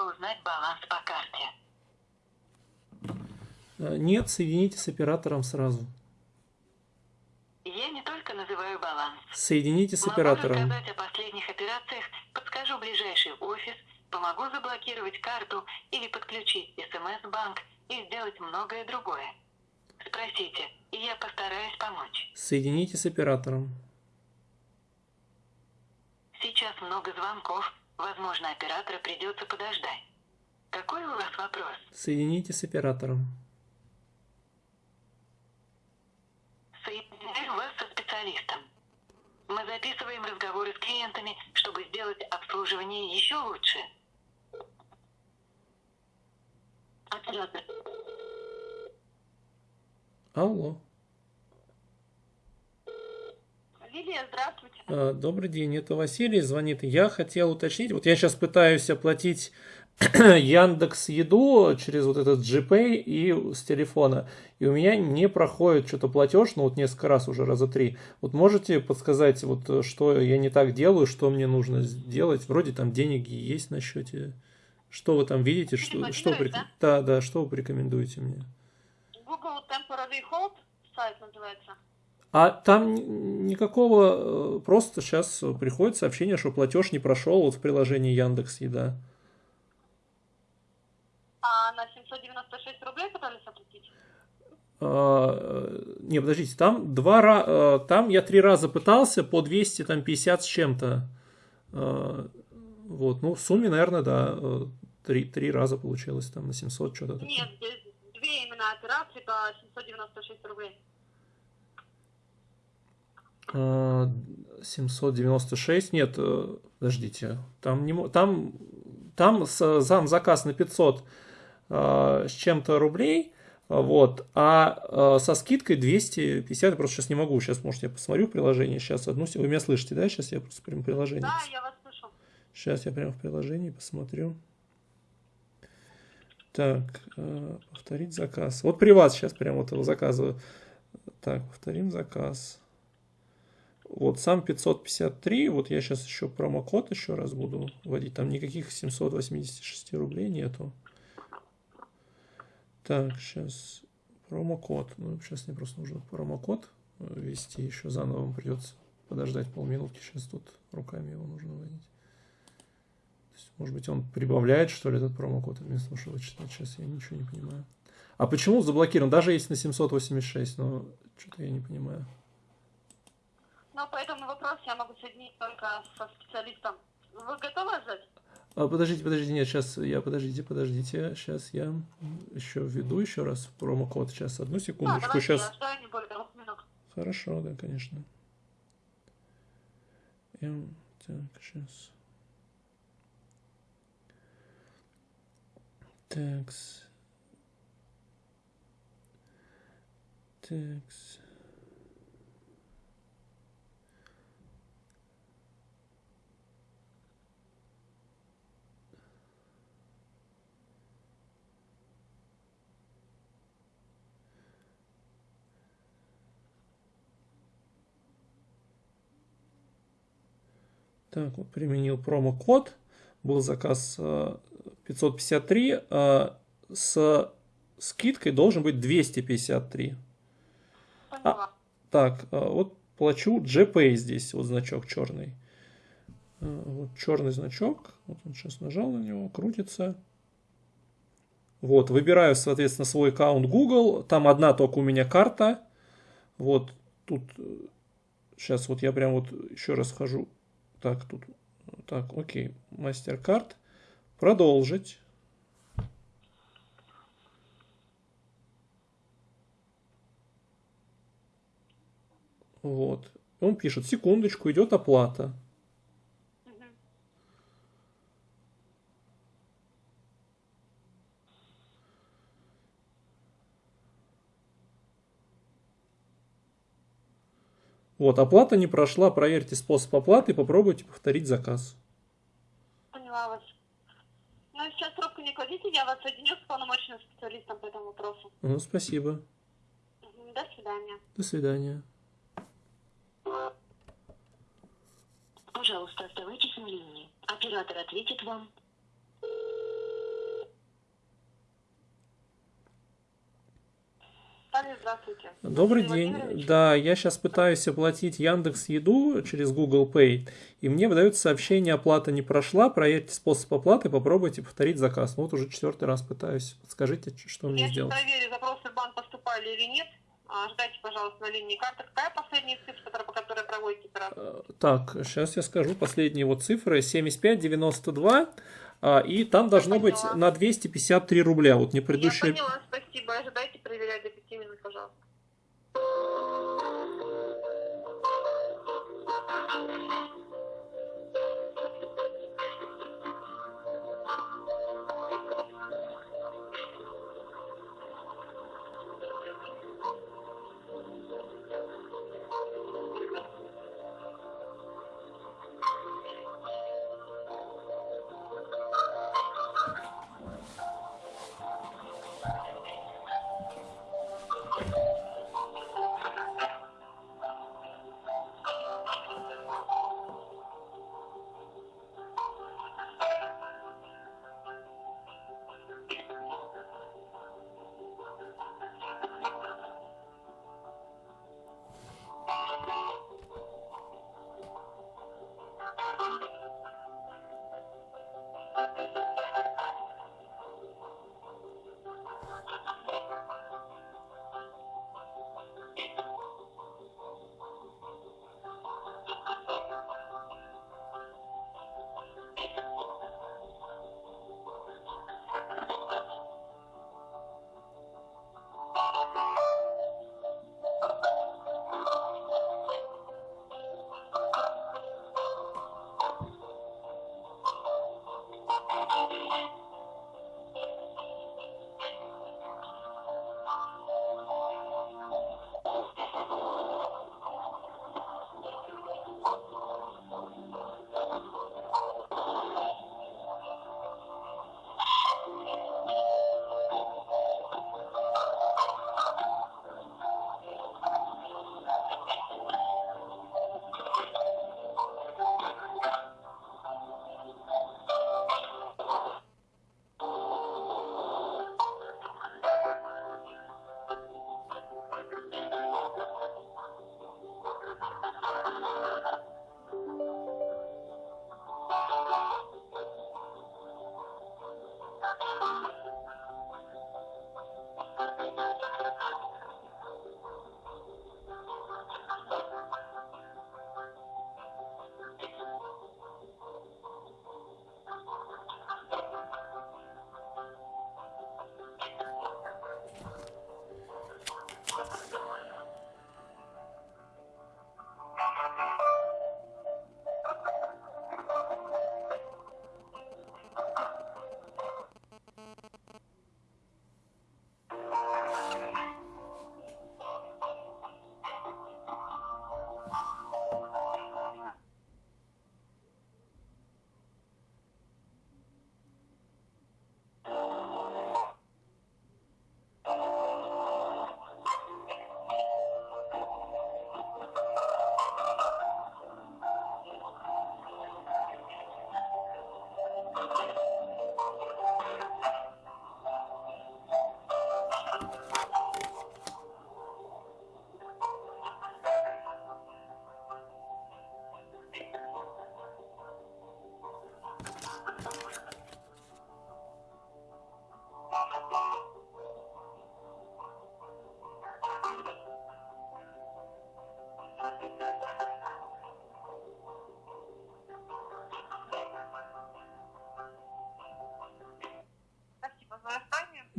бы узнать баланс по карте. Э, Нет, соедините с оператором сразу. Я не только называю баланс. Соедините с Могу оператором. рассказать о последних операциях, подскажу ближайший офис, помогу заблокировать карту или подключить СМС-банк и сделать многое другое. Спросите, и я постараюсь помочь. Соедините с оператором. Сейчас много звонков, возможно, оператора придется подождать. Какой у вас вопрос? Соедините с оператором. Соединяю вас со специалистом. Мы записываем разговоры с клиентами, чтобы сделать обслуживание еще лучше. Оператор. Алло. Лилия, здравствуйте. Э, Добрый день, это Василий звонит. Я хотел уточнить, вот я сейчас пытаюсь оплатить Яндекс Еду через вот этот GPay и с телефона, и у меня не проходит что-то платеж, ну вот несколько раз уже, раза три. Вот можете подсказать, вот э, что я не так делаю, что мне нужно сделать? Вроде там деньги есть на счете. Что вы там видите? Что, что Рекомендуете, порек- да, да, что вы порекомендуете мне? Google Temporary Hold сайт называется. А там никакого, э, просто сейчас приходит сообщение, что платеж не прошел вот в приложении Яндекс Еда. А на 796 рублей пытались оплатить? А, э, Не, подождите, там два ра- э, там я три раза пытался по 200, там 50 с чем-то. Э, Вот, ну, в сумме, наверное, да, э, три, три раза получилось там на 700 что-то. Нет, здесь две именно операции по 796 рублей. А, 796, нет, э, подождите, там, не, там, там с- сам заказ на 500 э, с чем-то рублей, а, вот, а э, со скидкой 250, я просто сейчас не могу, сейчас, может, я посмотрю в приложении, сейчас одну, вы меня слышите, да, сейчас я просто прям приложение, Да, я вас слышу. сейчас я прям в приложении посмотрю. Так, э, повторить заказ. Вот при вас сейчас прям вот его заказываю. Так, повторим заказ. Вот сам 553, вот я сейчас еще промокод еще раз буду вводить, там никаких 786 рублей нету. Так, сейчас промокод, ну сейчас мне просто нужно промокод э, ввести, еще заново придется подождать полминутки, сейчас тут руками его нужно вводить. Есть, может быть, он прибавляет, что ли, этот промокод вместо того, чтобы читать. Сейчас я ничего не понимаю. А почему заблокирован? Даже если на 786, но что-то я не понимаю. Но по этому вопросу я могу соединить только со специалистом. Вы готовы ждать? А, подождите, подождите, нет, сейчас я, подождите, подождите, сейчас я еще введу еще раз промокод. Сейчас, одну секундочку, давайте, сейчас. я не более двух минут. Хорошо, да, конечно. М, так, сейчас. Такс. Такс. Так, вот применил промокод. Был заказ э, 553. э, С скидкой должен быть 253. Поняла. Так, э, вот плачу GPay здесь, вот значок черный. Э, Вот черный значок. Вот он сейчас нажал на него, крутится. Вот, выбираю, соответственно, свой аккаунт Google. Там одна только у меня карта. Вот тут сейчас вот я прям вот еще раз хожу. Так, тут. Так, окей. MasterCard. Продолжить. Вот. Он пишет, секундочку, идет оплата. Вот, оплата не прошла, проверьте способ оплаты попробуйте повторить заказ. Поняла вас. Ну, сейчас трубку не кладите, я вас соединю с полномочным специалистом по этому вопросу. Ну, спасибо. До свидания. До свидания. Пожалуйста, оставайтесь на линии. Оператор ответит вам. Здравствуйте. Добрый день. Да, я сейчас пытаюсь оплатить Яндекс Еду через Google Pay, и мне выдается сообщение, оплата не прошла, проверьте способ оплаты, попробуйте повторить заказ. Ну, вот уже четвертый раз пытаюсь. Подскажите, ч- что мне Я сейчас сделать. проверю, запросы в банк поступали или нет. А, Ждайте, пожалуйста, на линии карты. Какая последняя цифра, по которой проводите операцию? Э, Так, сейчас я скажу последние вот цифры. 75,92, а, и там должно быть поняла. на 253 рубля. Вот не предыдущие... Я поняла, спасибо. Ожидайте проверять до 5 минут, пожалуйста. Спасибо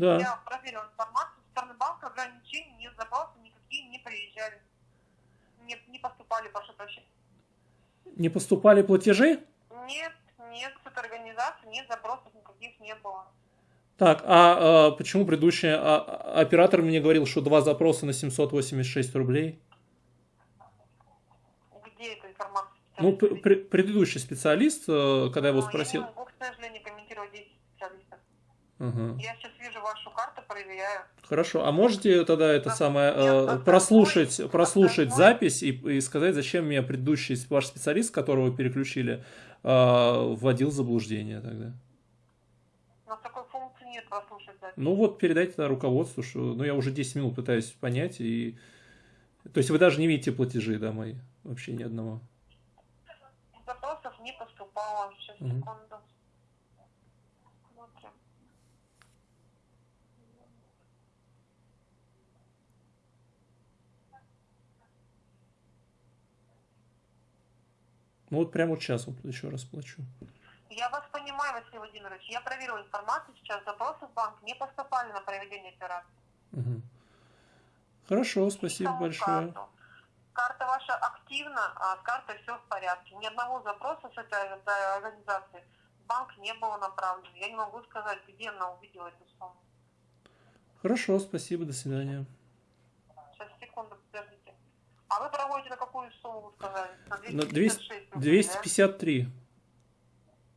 Да. Я проверила информацию. Со стороны банка ограничений нет, запросы никакие не приезжали. Не, не поступали, прошу прощения. Не поступали платежи? Нет, нет, с этой организации нет запросов никаких не было. Так, а, а почему предыдущий а- а- оператор мне говорил, что два запроса на 786 рублей? Где эта информация? Ну, пр- предыдущий специалист, э, когда я его Ну, спросил... Я могу, к сожалению. Ага. Я сейчас вижу вашу карту, проверяю. Хорошо, а можете тогда это Да. самое э, прослушать, прослушать основной- запись и, и сказать, зачем меня предыдущий ваш специалист, которого переключили, э, вводил в заблуждение тогда? У нас такой функции нет прослушать запись. Ну вот передайте тогда руководству, что ну, я уже 10 минут пытаюсь понять. И... То есть вы даже не видите платежи, да, мои? Вообще ни одного. Запросов не поступало. Сейчас, Мгм. секунду. Ну вот прямо вот сейчас вот еще раз плачу. Я вас понимаю, Василий Владимирович. Я проверила информацию сейчас. Запросы в банк не поступали на проведение операции. Мгм. Хорошо, спасибо большое. карту. Карта ваша активна, а с картой все в порядке. Ни одного запроса с этой организации в банк не было направлено. Я не могу сказать, где она увидела эту сумму. Хорошо, спасибо, до свидания. А вы проводите на какую сумму, вы сказали? На На 256 рублей, 253, да?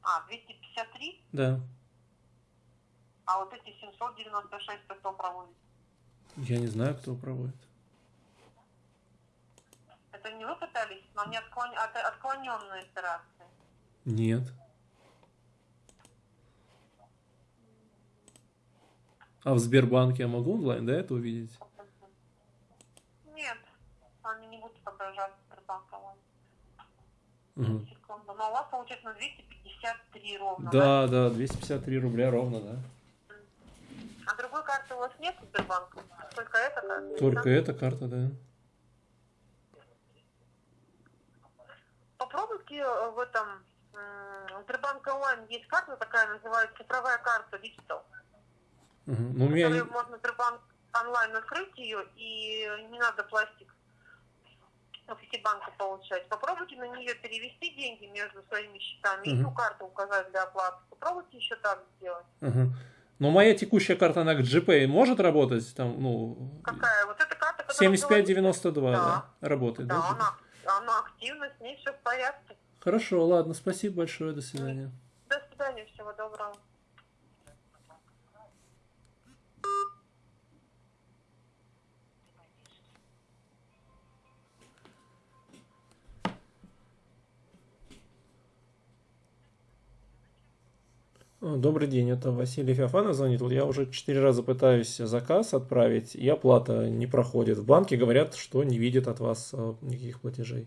А, 253? да. А вот эти 796 кто проводит? Я не знаю, кто проводит. Это не вы пытались, но они отклон... от- отклоненные операции. Нет. А в Сбербанке я могу онлайн, да, это увидеть? Нет, они отображаться Сбербанка. Мгм. Секунду. Но у вас получается на 253 ровно, Да, да, 253 рубля ровно, да. А другой карты у вас нет Сбербанка? Только эта карта? Только эта карта, да. Попробуйте э, в этом м, Сбербанк онлайн есть карта такая, называется цифровая карта Digital. Мгм. Ну, у меня... Можно Сбербанк онлайн открыть ее и не надо пластик в Ситибанка получать. Попробуйте на нее перевести деньги между своими счетами и Мгм. ту карту указать для оплаты. Попробуйте еще так сделать. Ага. Но моя текущая карта, она к GPay может работать? Там, ну, Какая? Вот эта карта, которая 7592, да. Да. Работает, да? Да, она, она активна, с ней все в порядке. Хорошо, ладно, спасибо большое. До свидания, Добрый день, это Василий Феофанов звонит. Вот я уже четыре раза пытаюсь заказ отправить, и оплата не проходит. В банке говорят, что не видят от вас а, никаких платежей.